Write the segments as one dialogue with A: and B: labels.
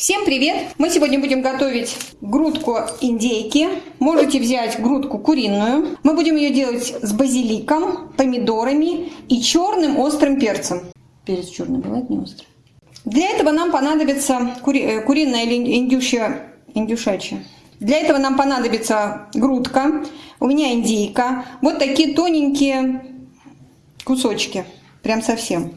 A: Всем привет! Мы сегодня будем готовить грудку индейки. Можете взять грудку куриную. Мы будем ее делать с базиликом, помидорами и черным острым перцем. Перец черный бывает не острый. Для этого нам понадобится кури... э, куриная или индюшья, индюшачья. Для этого нам понадобится грудка, у меня индейка, вот такие тоненькие кусочки, прям совсем.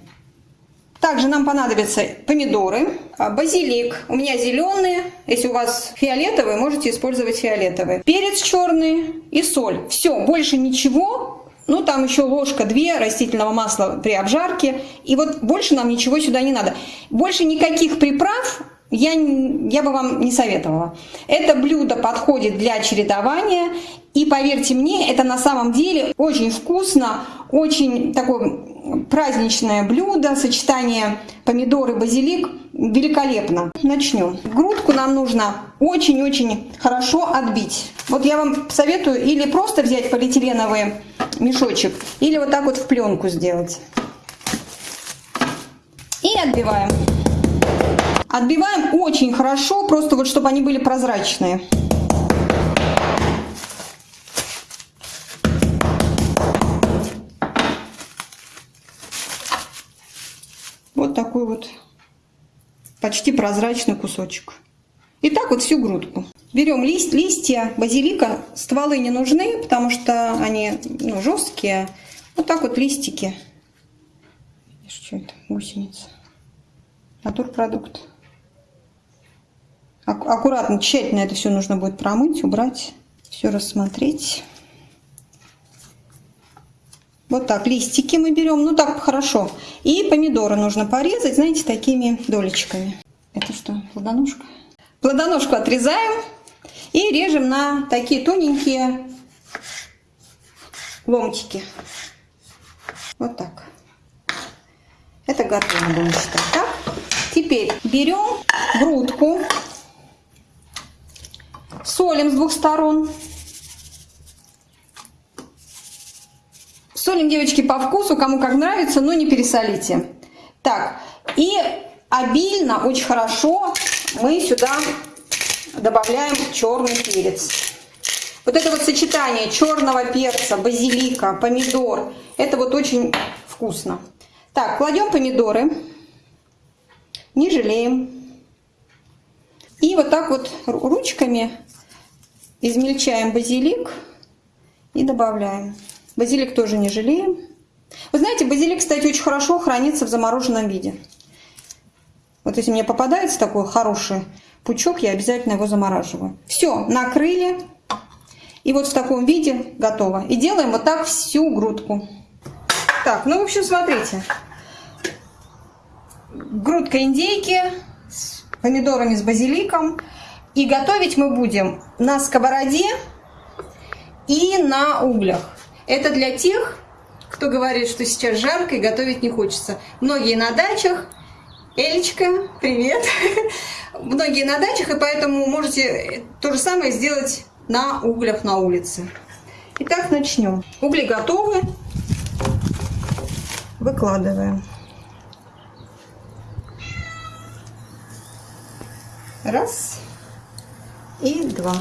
A: Также нам понадобятся помидоры, а, базилик. У меня зеленые. Если у вас фиолетовые, можете использовать фиолетовые. Перец черный и соль. Все, больше ничего. Ну, там еще ложка две растительного масла при обжарке. И вот больше нам ничего сюда не надо. Больше никаких приправ я, я бы вам не советовала. Это блюдо подходит для чередования. И поверьте мне, это на самом деле очень вкусно, очень такое праздничное блюдо, сочетание помидоры, базилик, великолепно. Начнем. Грудку нам нужно очень-очень хорошо отбить. Вот я вам советую или просто взять полиэтиленовый мешочек, или вот так вот в пленку сделать. И отбиваем. Отбиваем очень хорошо, просто вот чтобы они были прозрачные. Такой вот почти прозрачный кусочек. И так вот всю грудку. Берем лист, листья базилика, стволы не нужны, потому что они ну, жесткие. Вот так вот листики. Что это? Гусеница. Натурпродукт. Аккуратно, тщательно это все нужно будет промыть, убрать, все рассмотреть. Вот так, листики мы берем, ну так хорошо. И помидоры нужно порезать, знаете, такими долечками. Это что, плодоножка? Плодоножку отрезаем и режем на такие тоненькие ломтики. Вот так. Это готово, будем считать. Так? Теперь берем грудку, солим с двух сторон. Солим, девочки, по вкусу, кому как нравится, но не пересолите. Так, и обильно, очень хорошо мы сюда добавляем черный перец. Вот это вот сочетание черного перца, базилика, помидор, это вот очень вкусно. Так, кладем помидоры, не жалеем. И вот так вот ручками измельчаем базилик и добавляем. Базилик тоже не жалеем. Вы знаете, базилик, кстати, очень хорошо хранится в замороженном виде. Вот если мне попадается такой хороший пучок, я обязательно его замораживаю. Все, накрыли. И вот в таком виде готово. И делаем вот так всю грудку. Так, ну, в общем, смотрите. Грудка индейки с помидорами, с базиликом. И готовить мы будем на сковороде и на углях. Это для тех, кто говорит, что сейчас жарко и готовить не хочется. Многие на дачах. Элечка, привет! Многие на дачах, и поэтому можете то же самое сделать на углях на улице. Итак, начнем. Угли готовы. Выкладываем. Раз и два.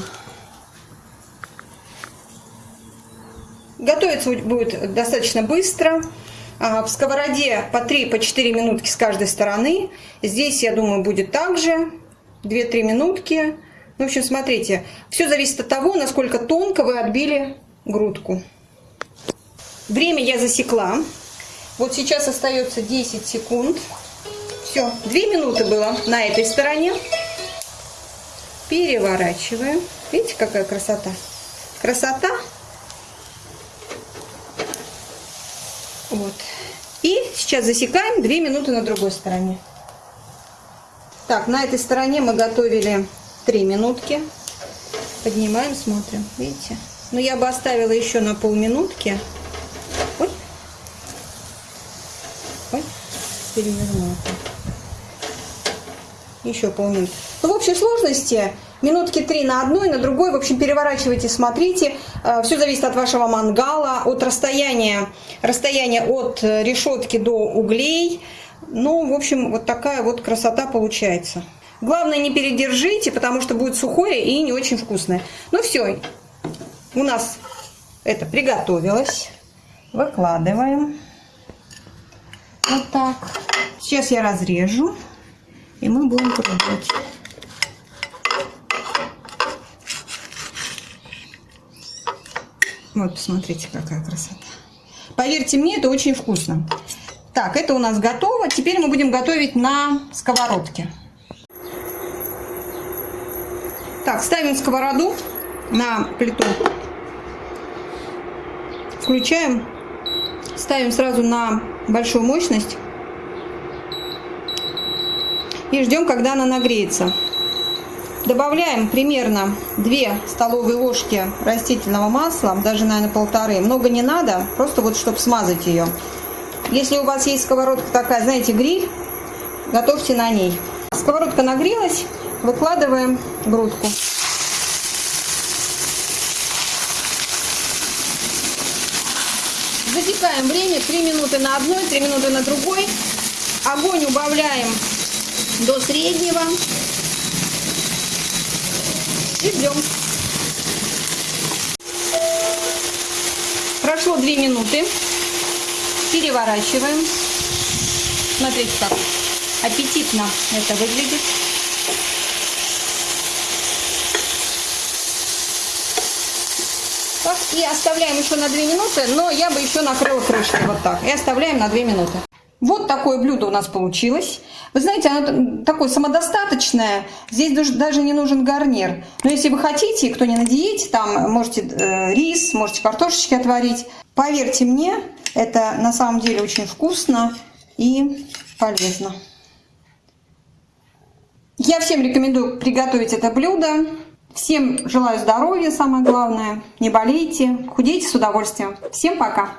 A: Готовиться будет достаточно быстро. А, в сковороде по 3-4 по минутки с каждой стороны. Здесь, я думаю, будет также 2-3 минутки. В общем, смотрите, все зависит от того, насколько тонко вы отбили грудку. Время я засекла. Вот сейчас остается 10 секунд. Все, 2 минуты было на этой стороне. Переворачиваем. Видите, какая красота? Красота Вот. И сейчас засекаем 2 минуты на другой стороне. Так, на этой стороне мы готовили 3 минутки. Поднимаем, смотрим. Видите? Но я бы оставила еще на полминутки. Ой. Ой. Перевернула. Еще полминуты. Ну, в общей сложности минутки три на одной, на другой. В общем, переворачивайте, смотрите. Э, Все зависит от вашего мангала, от расстояния, расстояния от решетки до углей. Ну, в общем, вот такая вот красота получается. Главное, не передержите, потому что будет сухое и не очень вкусное. Ну все, у нас это приготовилось. Выкладываем. Вот так. Сейчас я разрежу, и мы будем пробовать. Вот, посмотрите, какая красота. Поверьте мне, это очень вкусно. Так, это у нас готово. Теперь мы будем готовить на сковородке. Так, ставим сковороду на плиту. Включаем. Ставим сразу на большую мощность. И ждем, когда она нагреется. Добавляем примерно 2 столовые ложки растительного масла, даже, наверное, полторы. Много не надо, просто вот, чтобы смазать ее. Если у вас есть сковородка такая, знаете, гриль, готовьте на ней. Сковородка нагрелась, выкладываем грудку. Засекаем время 3 минуты на одной, 3 минуты на другой. Огонь убавляем до среднего. И ждем. Прошло 2 минуты. Переворачиваем. Смотрите, как аппетитно это выглядит. И оставляем еще на 2 минуты, но я бы еще накрыла крышкой вот так. И оставляем на 2 минуты. Вот такое блюдо у нас получилось. Вы знаете, оно такое самодостаточное. Здесь даже не нужен гарнир. Но если вы хотите, кто не на диете, там можете э, рис, можете картошечки отварить. Поверьте мне, это на самом деле очень вкусно и полезно. Я всем рекомендую приготовить это блюдо. Всем желаю здоровья, самое главное. Не болейте, худейте с удовольствием. Всем пока!